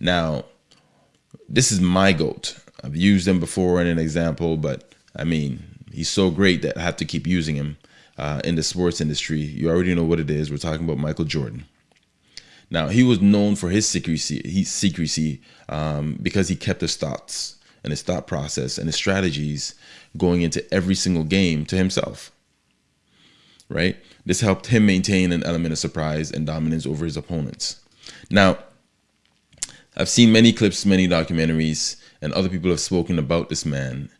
Now, this is my goat. I've used him before in an example, but I mean, he's so great that I have to keep using him uh, in the sports industry. You already know what it is. We're talking about Michael Jordan. Now, he was known for his secrecy, his secrecy um, because he kept his thoughts and his thought process and his strategies going into every single game to himself. Right? This helped him maintain an element of surprise and dominance over his opponents. Now, I've seen many clips, many documentaries, and other people have spoken about this man.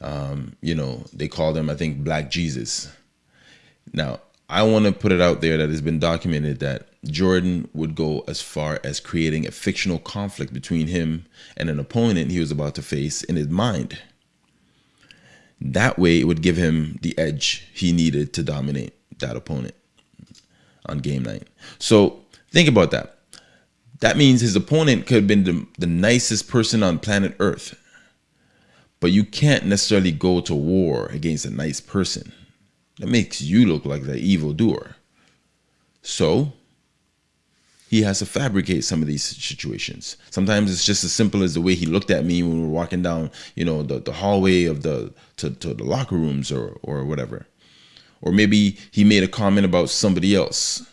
Um, you know, they call him, I think, Black Jesus. Now, I want to put it out there that it's been documented that Jordan would go as far as creating a fictional conflict between him and an opponent he was about to face in his mind. That way, it would give him the edge he needed to dominate that opponent on game night. So think about that. That means his opponent could have been the, the nicest person on planet Earth. But you can't necessarily go to war against a nice person. That makes you look like the evil doer. So he has to fabricate some of these situations. Sometimes it's just as simple as the way he looked at me when we were walking down, you know, the, the hallway of the to, to the locker rooms or or whatever. Or maybe he made a comment about somebody else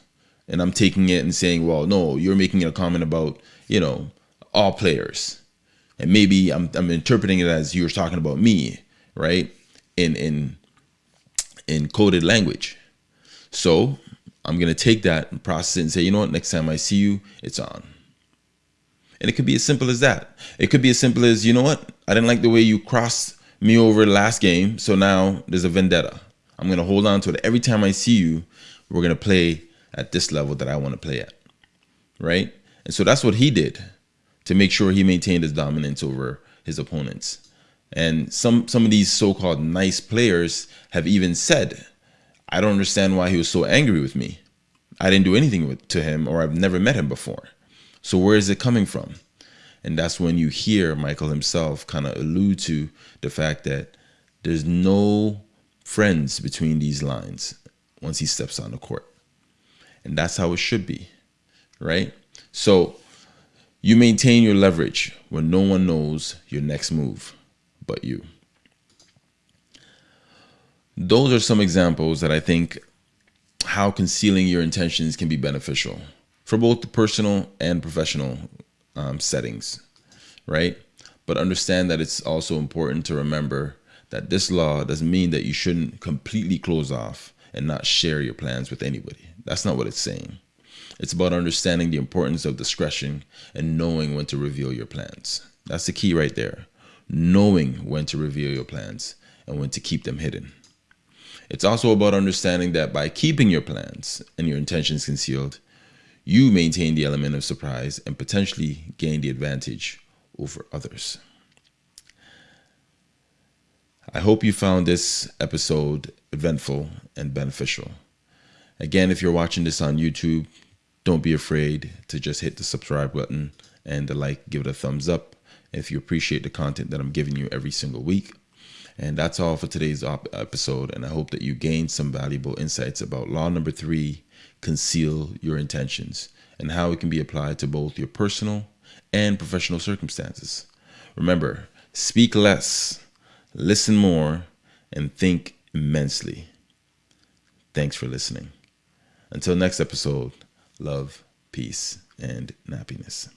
and I'm taking it and saying, well, no, you're making a comment about, you know, all players. And maybe I'm, I'm interpreting it as you're talking about me, right? In, in, in coded language. So I'm going to take that and process it and say, you know what, next time I see you, it's on. And it could be as simple as that. It could be as simple as, you know what, I didn't like the way you crossed me over last game. So now there's a vendetta. I'm going to hold on to it. Every time I see you, we're going to play at this level that I want to play at. Right? And so that's what he did to make sure he maintained his dominance over his opponents. And some some of these so-called nice players have even said, I don't understand why he was so angry with me. I didn't do anything with, to him or I've never met him before. So where is it coming from? And that's when you hear Michael himself kind of allude to the fact that there's no friends between these lines once he steps on the court. And that's how it should be, right? So you maintain your leverage when no one knows your next move but you. Those are some examples that I think how concealing your intentions can be beneficial for both the personal and professional um, settings, right? But understand that it's also important to remember that this law doesn't mean that you shouldn't completely close off and not share your plans with anybody. That's not what it's saying. It's about understanding the importance of discretion and knowing when to reveal your plans. That's the key right there. Knowing when to reveal your plans and when to keep them hidden. It's also about understanding that by keeping your plans and your intentions concealed, you maintain the element of surprise and potentially gain the advantage over others. I hope you found this episode eventful and beneficial. Again, if you're watching this on YouTube, don't be afraid to just hit the subscribe button and the like, give it a thumbs up if you appreciate the content that I'm giving you every single week. And that's all for today's episode. And I hope that you gained some valuable insights about law number three conceal your intentions and how it can be applied to both your personal and professional circumstances. Remember, speak less, listen more, and think immensely. Thanks for listening. Until next episode, love, peace, and happiness.